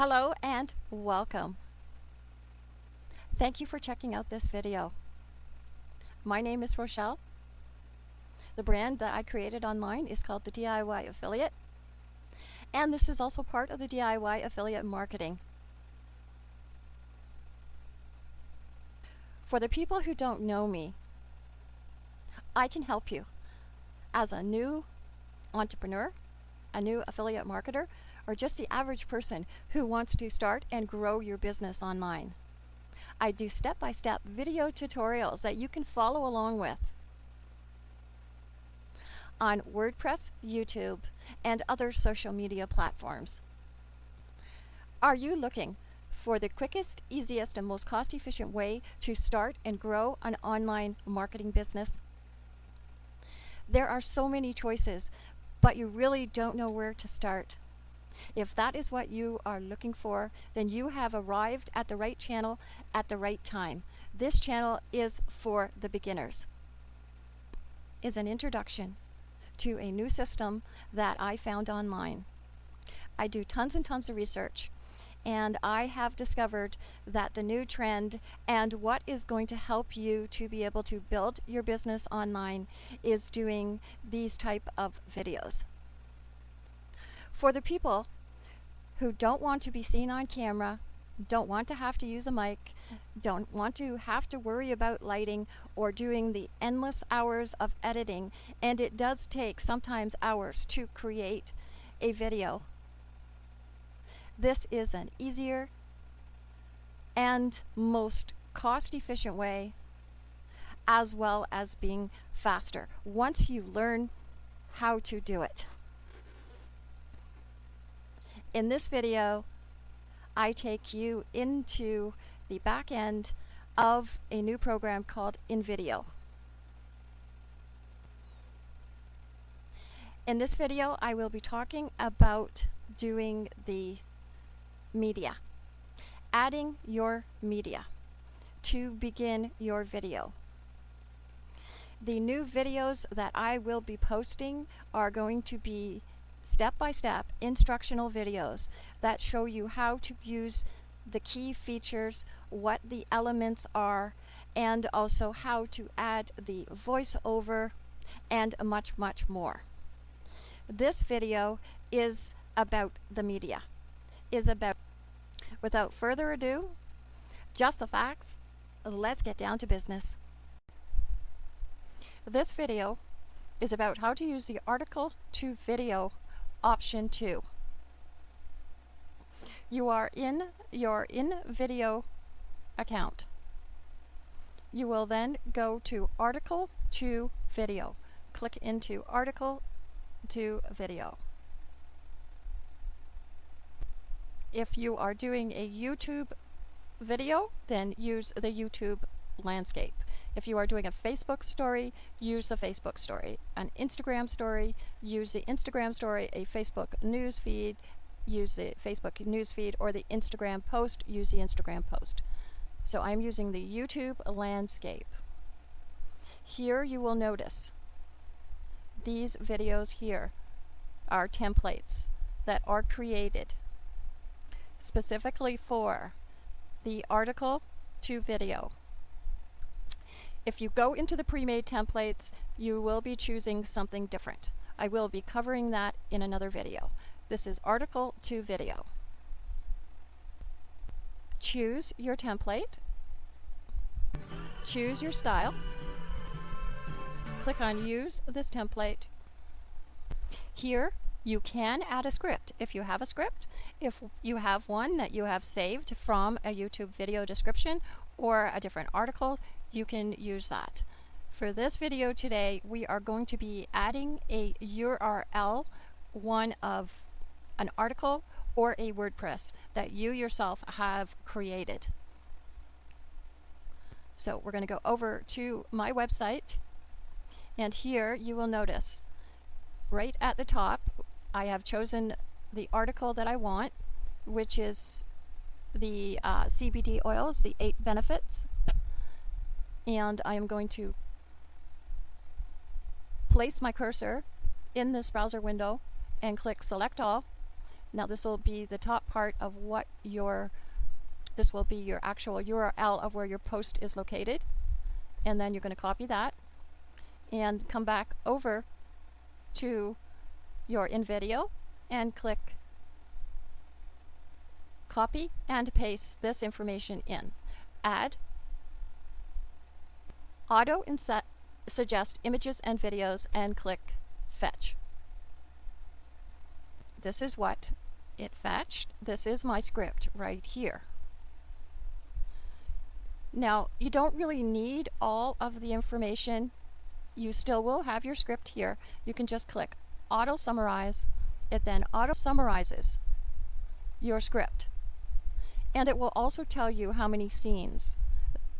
Hello and welcome. Thank you for checking out this video. My name is Rochelle. The brand that I created online is called the DIY Affiliate. And this is also part of the DIY Affiliate Marketing. For the people who don't know me, I can help you as a new entrepreneur, a new affiliate marketer, or just the average person who wants to start and grow your business online. I do step-by-step -step video tutorials that you can follow along with on WordPress, YouTube, and other social media platforms. Are you looking for the quickest, easiest, and most cost-efficient way to start and grow an online marketing business? There are so many choices, but you really don't know where to start. If that is what you are looking for, then you have arrived at the right channel at the right time. This channel is for the beginners. Is an introduction to a new system that I found online. I do tons and tons of research and I have discovered that the new trend and what is going to help you to be able to build your business online is doing these type of videos. For the people who don't want to be seen on camera, don't want to have to use a mic, don't want to have to worry about lighting or doing the endless hours of editing, and it does take sometimes hours to create a video. This is an easier and most cost-efficient way as well as being faster once you learn how to do it. In this video, I take you into the back end of a new program called InVideo. In this video, I will be talking about doing the media, adding your media to begin your video. The new videos that I will be posting are going to be step-by-step -step instructional videos that show you how to use the key features, what the elements are, and also how to add the voiceover and much, much more. This video is about the media, is about, without further ado, just the facts, let's get down to business. This video is about how to use the article to video option 2. You are in your InVideo account. You will then go to article to video. Click into article to video. If you are doing a YouTube video, then use the YouTube landscape. If you are doing a Facebook story, use the Facebook story. An Instagram story, use the Instagram story. A Facebook news feed, use the Facebook news feed. Or the Instagram post, use the Instagram post. So I'm using the YouTube landscape. Here you will notice these videos here are templates that are created specifically for the article to video. If you go into the pre-made templates, you will be choosing something different. I will be covering that in another video. This is article to video. Choose your template. Choose your style. Click on use this template. Here you can add a script if you have a script, if you have one that you have saved from a YouTube video description or a different article, you can use that. For this video today, we are going to be adding a URL, one of an article or a WordPress that you yourself have created. So we're going to go over to my website and here you will notice right at the top I have chosen the article that I want which is the uh, CBD oils, the eight benefits and I am going to place my cursor in this browser window and click select all Now this will be the top part of what your, this will be your actual URL of where your post is located. And then you're going to copy that and come back over to your InVideo and click copy and paste this information in. Add auto inset suggest images and videos and click fetch. This is what it fetched. This is my script right here. Now, you don't really need all of the information. You still will have your script here. You can just click auto summarize. It then auto summarizes your script. And it will also tell you how many scenes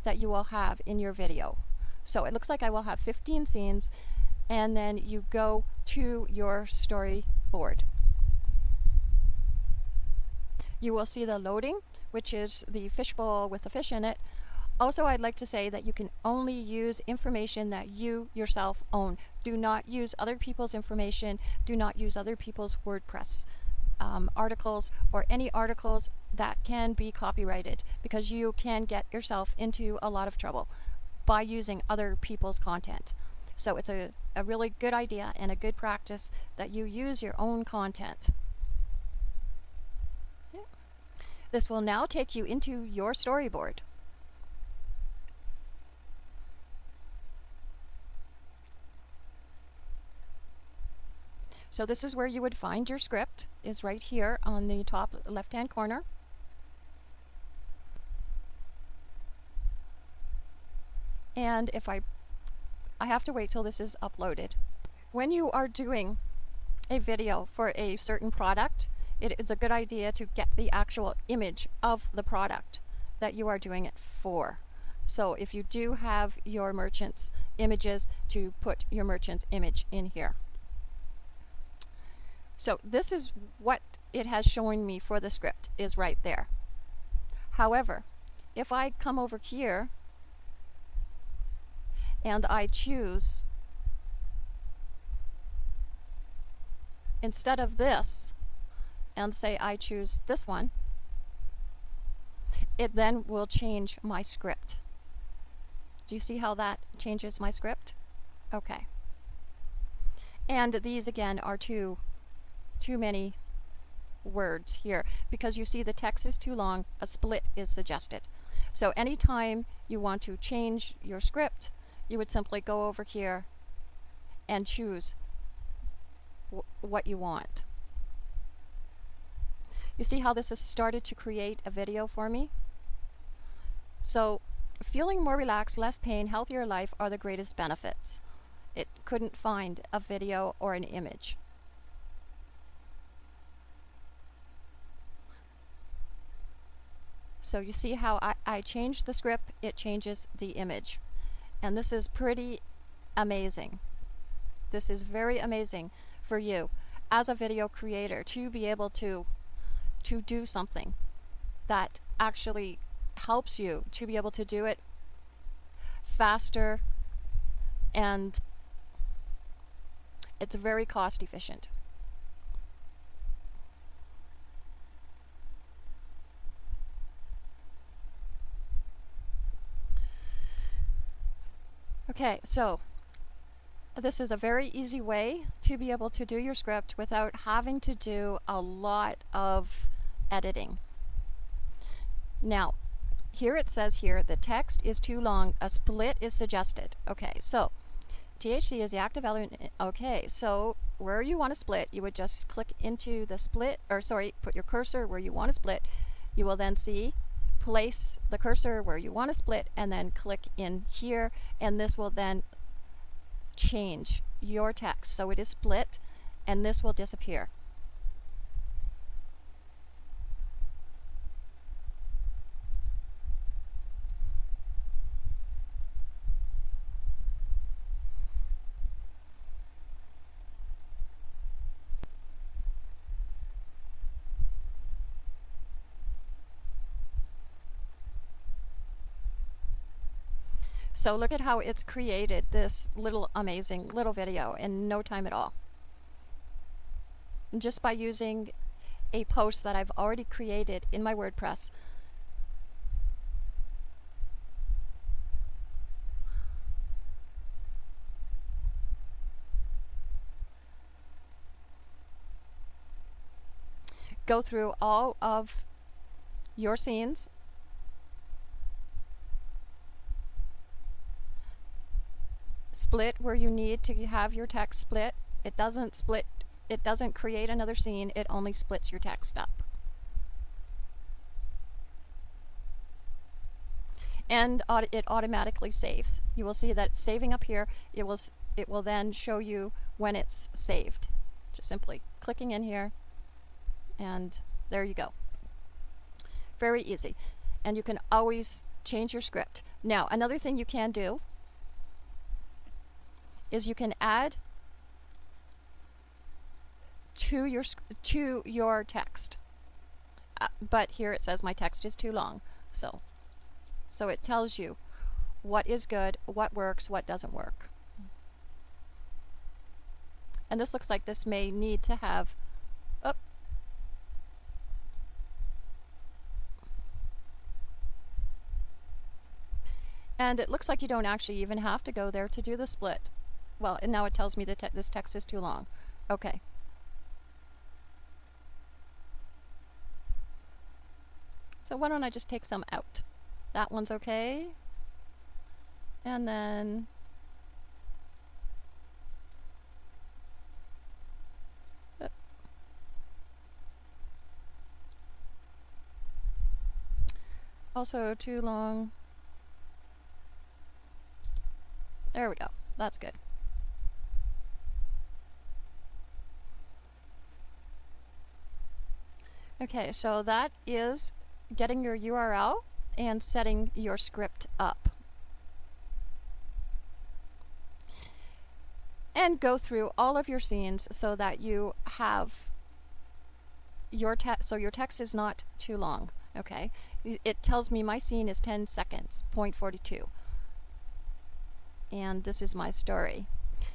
that you will have in your video. So it looks like I will have 15 scenes and then you go to your storyboard. You will see the loading, which is the fishbowl with the fish in it. Also, I'd like to say that you can only use information that you yourself own. Do not use other people's information. Do not use other people's WordPress um, articles or any articles that can be copyrighted because you can get yourself into a lot of trouble by using other people's content. So it's a, a really good idea and a good practice that you use your own content. Yeah. This will now take you into your storyboard. So this is where you would find your script, is right here on the top left-hand corner. And if I, I have to wait till this is uploaded. When you are doing a video for a certain product, it is a good idea to get the actual image of the product that you are doing it for. So if you do have your merchant's images, to put your merchant's image in here. So this is what it has shown me for the script is right there. However, if I come over here and I choose instead of this and say I choose this one, it then will change my script. Do you see how that changes my script? Okay. And these again are two too many words here because you see the text is too long, a split is suggested. So anytime you want to change your script, you would simply go over here and choose what you want. You see how this has started to create a video for me? So feeling more relaxed, less pain, healthier life are the greatest benefits. It couldn't find a video or an image. So you see how I, I change the script, it changes the image. And this is pretty amazing. This is very amazing for you as a video creator to be able to to do something that actually helps you to be able to do it faster and it's very cost efficient. Okay, so this is a very easy way to be able to do your script without having to do a lot of editing. Now, here it says here, the text is too long, a split is suggested. Okay, so THC is the active element. Okay, so where you want to split, you would just click into the split, or sorry, put your cursor where you want to split. You will then see place the cursor where you want to split and then click in here and this will then change your text so it is split and this will disappear. So look at how it's created this little amazing little video in no time at all. Just by using a post that I've already created in my WordPress. Go through all of your scenes split where you need to have your text split. It doesn't split, it doesn't create another scene, it only splits your text up. And it automatically saves. You will see that saving up here. It will, it will then show you when it's saved. Just simply clicking in here and there you go. Very easy. And you can always change your script. Now, another thing you can do is you can add to your to your text. Uh, but here it says my text is too long. So so it tells you what is good, what works, what doesn't work. And this looks like this may need to have oh, And it looks like you don't actually even have to go there to do the split. Well, and now it tells me that te this text is too long. Okay. So why don't I just take some out? That one's okay. And then uh, also too long. There we go. That's good. Okay, so that is getting your URL and setting your script up. And go through all of your scenes so that you have your text, so your text is not too long, okay? It tells me my scene is 10 seconds, 0.42. And this is my story.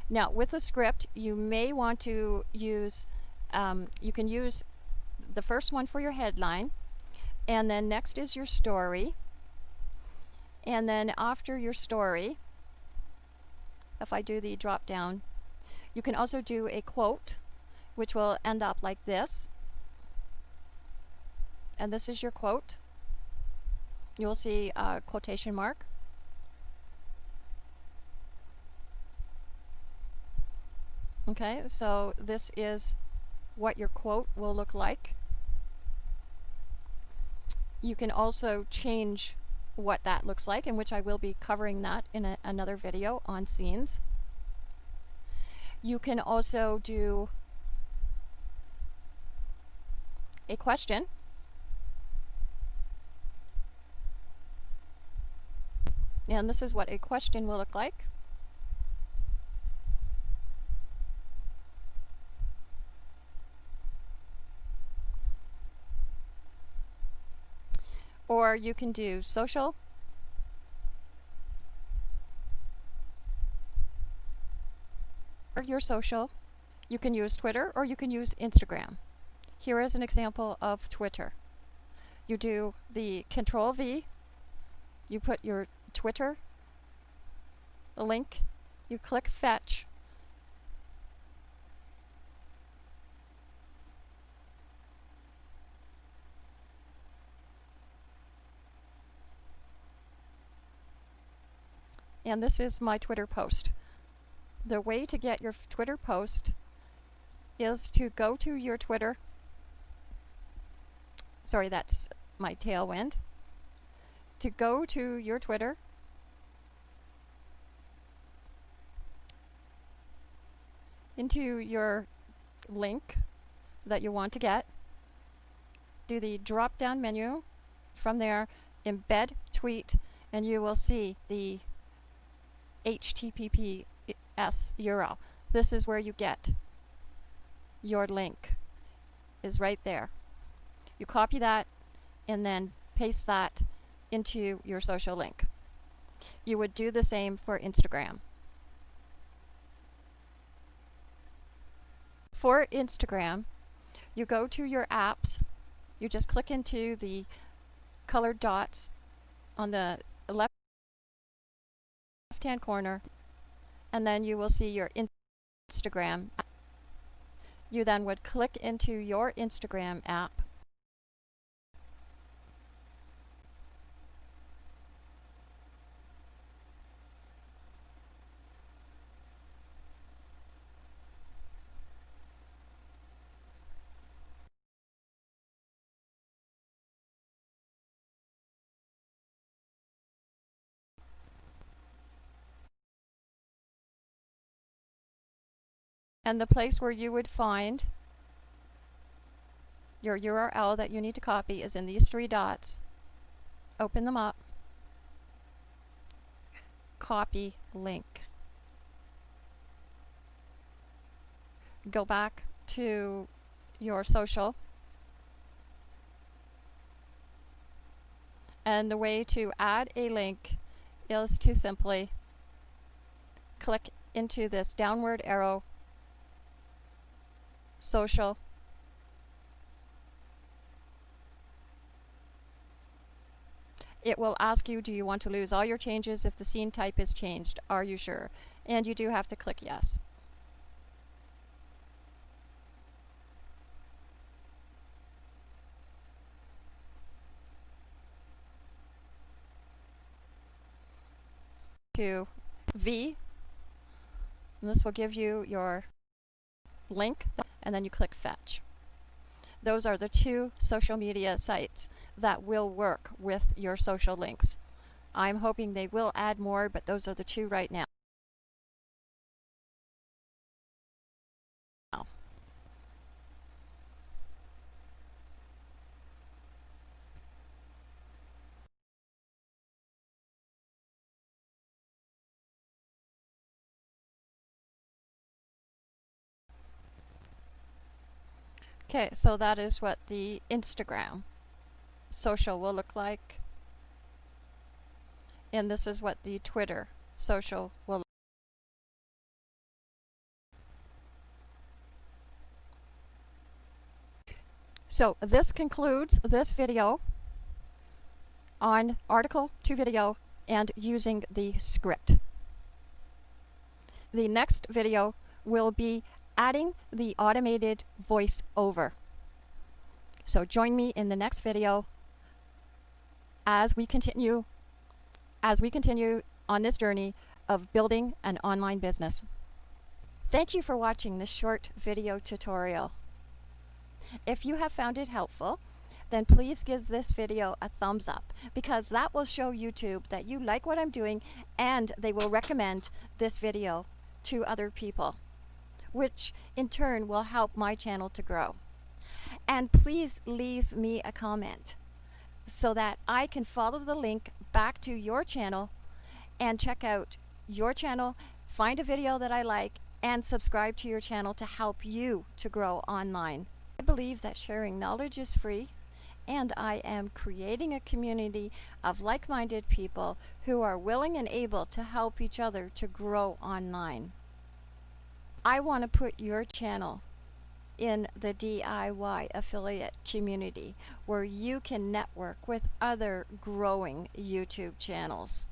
Now, with a script, you may want to use, um, you can use the first one for your headline, and then next is your story, and then after your story, if I do the drop down, you can also do a quote, which will end up like this. And this is your quote. You will see a quotation mark. Okay, so this is what your quote will look like. You can also change what that looks like, in which I will be covering that in a, another video on scenes. You can also do a question. And this is what a question will look like. You can do social. Or your social. You can use Twitter or you can use Instagram. Here is an example of Twitter. You do the Control V, you put your Twitter link, you click fetch, and this is my Twitter post. The way to get your Twitter post is to go to your Twitter. Sorry, that's my tailwind. To go to your Twitter. Into your link that you want to get. Do the drop down menu. From there, embed tweet, and you will see the HTTPS URL. This is where you get your link is right there. You copy that and then paste that into your social link. You would do the same for Instagram. For Instagram, you go to your apps, you just click into the colored dots on the left hand corner, and then you will see your Instagram. You then would click into your Instagram app. And the place where you would find your URL that you need to copy is in these three dots. Open them up. Copy link. Go back to your social. And the way to add a link is to simply click into this downward arrow social. It will ask you do you want to lose all your changes if the scene type is changed? Are you sure? And you do have to click yes. To V. And this will give you your link and then you click fetch. Those are the two social media sites that will work with your social links. I'm hoping they will add more, but those are the two right now. Okay, so that is what the Instagram social will look like. And this is what the Twitter social will look So this concludes this video on article to video and using the script. The next video will be adding the automated voice over. So join me in the next video as we continue as we continue on this journey of building an online business. Thank you for watching this short video tutorial. If you have found it helpful, then please give this video a thumbs up because that will show YouTube that you like what I'm doing and they will recommend this video to other people which in turn will help my channel to grow. And please leave me a comment so that I can follow the link back to your channel and check out your channel, find a video that I like, and subscribe to your channel to help you to grow online. I believe that sharing knowledge is free and I am creating a community of like-minded people who are willing and able to help each other to grow online. I want to put your channel in the DIY affiliate community where you can network with other growing YouTube channels.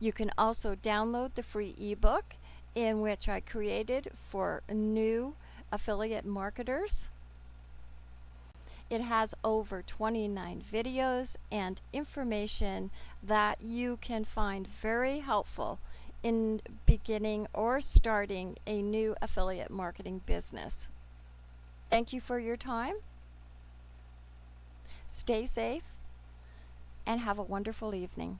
You can also download the free ebook in which I created for new affiliate marketers. It has over 29 videos and information that you can find very helpful in beginning or starting a new affiliate marketing business. Thank you for your time. Stay safe and have a wonderful evening.